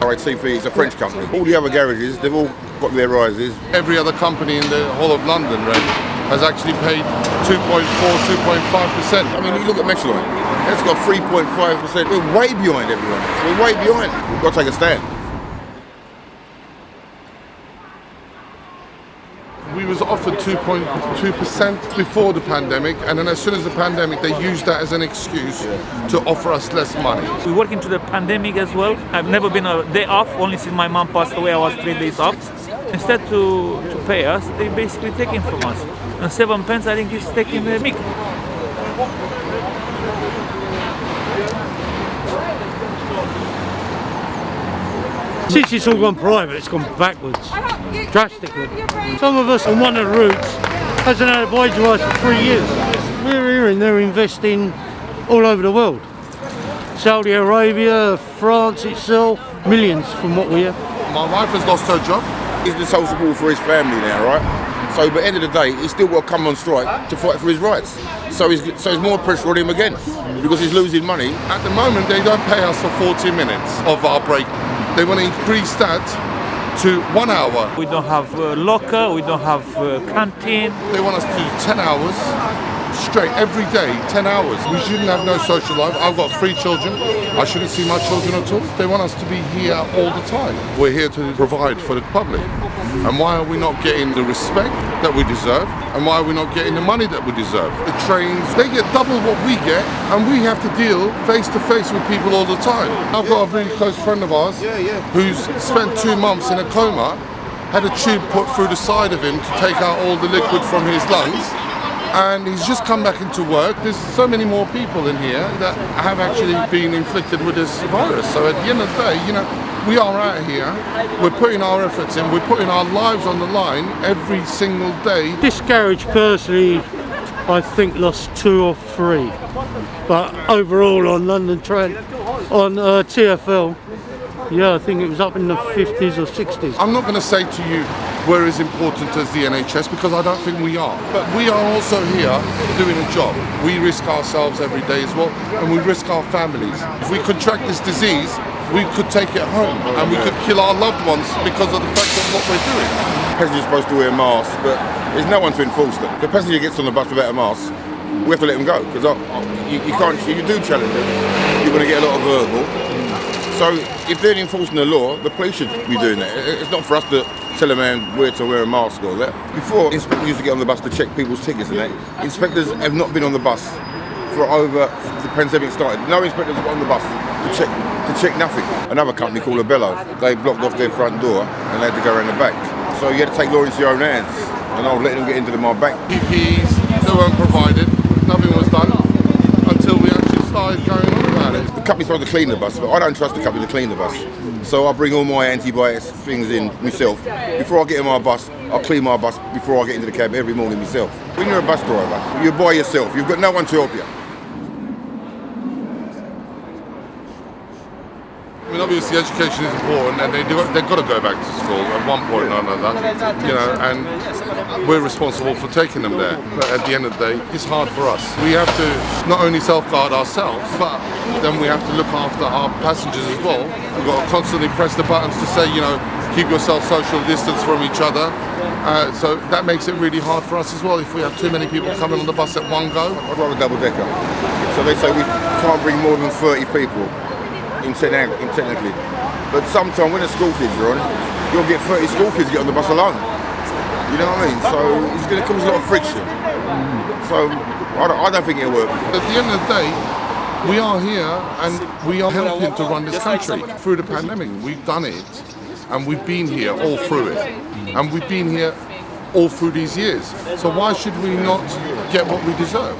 RATP is a French company. All the other garages, they've all got their rises. Every other company in the whole of London right, has actually paid 2.4, 2.5%. I mean, you look at Metroline, that's got 3.5%. We're way behind everyone. We're way behind. We've got to take a stand. Offered 2.2% before the pandemic, and then as soon as the pandemic, they used that as an excuse to offer us less money. We work into the pandemic as well. I've never been a day off, only since my mom passed away, I was three days off. Instead to, to pay us, they basically taking from us. And seven pence, I think, is taking the mic. Since it's all gone private, it's gone backwards, drastically. Some of us on one of the routes hasn't had a boy to for three years. We're hearing they're investing all over the world. Saudi Arabia, France itself, millions from what we hear. My wife has lost her job. He's the sole support for his family now, right? So, but the end of the day, he's still got to come on strike to fight for his rights. So, he's, so there's more pressure on him again because he's losing money. At the moment, they don't pay us for 40 minutes of our break. They want to increase that to one hour. We don't have uh, locker, we don't have uh, canteen. They want us to do 10 hours straight every day, 10 hours. We shouldn't have no social life. I've got three children. I shouldn't see my children at all. They want us to be here all the time. We're here to provide for the public. And why are we not getting the respect that we deserve? And why are we not getting the money that we deserve? The trains, they get double what we get, and we have to deal face to face with people all the time. I've got a really close friend of ours who's spent two months in a coma, had a tube put through the side of him to take out all the liquid from his lungs and he's just come back into work. There's so many more people in here that have actually been inflicted with this virus. So at the end of the day, you know, we are out here, we're putting our efforts in, we're putting our lives on the line every single day. This garage personally, I think lost two or three. But overall on London Trent, on uh, TFL, yeah, I think it was up in the 50s or 60s. I'm not going to say to you we're as important as the NHS because I don't think we are. But we are also here doing a job. We risk ourselves every day as well, and we risk our families. If we contract this disease, we could take it home and we could kill our loved ones because of the fact of what we're doing. Passengers are supposed to wear masks, but there's no one to enforce them. If a passenger gets on the bus without a mask, we have to let him go because you, you can't. You do challenge them. You're going to get a lot of verbal. So if they're enforcing the law, the police should be doing that. It's not for us to tell a man where to wear a mask or that. Before, inspectors used to get on the bus to check people's tickets and that. Inspectors have not been on the bus for over the pandemic started. No inspectors got on the bus to check to check nothing. Another company called Abellio, they blocked off their front door and they had to go around the back. So you had to take law into your own hands. And I was letting them get into the, my back. PPEs, they weren't provided, nothing was done until we actually started going company's supposed to clean the bus, but I don't trust the company to clean the bus. So I bring all my antibiotics things in myself. Before I get in my bus, I'll clean my bus before I get into the cab every morning myself. When you're a bus driver, you're by yourself. You've got no one to help you. Mean, obviously, education is important, and they do. They've got to go back to school at one point or another, you know. And we're responsible for taking them there. But at the end of the day, it's hard for us. We have to not only safeguard ourselves, but then we have to look after our passengers as well. We've got to constantly press the buttons to say, you know, keep yourself social distance from each other. Uh, so that makes it really hard for us as well if we have too many people coming on the bus at one go. I'd rather double decker. So they say we can't bring more than 30 people in, techni- But sometimes when the school kids are on, you'll get 30 school kids get on the bus alone. You know what I mean? So it's going to cause a lot of friction. So I don't, I don't think it'll work. At the end of the day, we are here and we are helping to run this country through the pandemic. We've done it and we've been here all through it. And we've been here all through these years. So why should we not get what we deserve?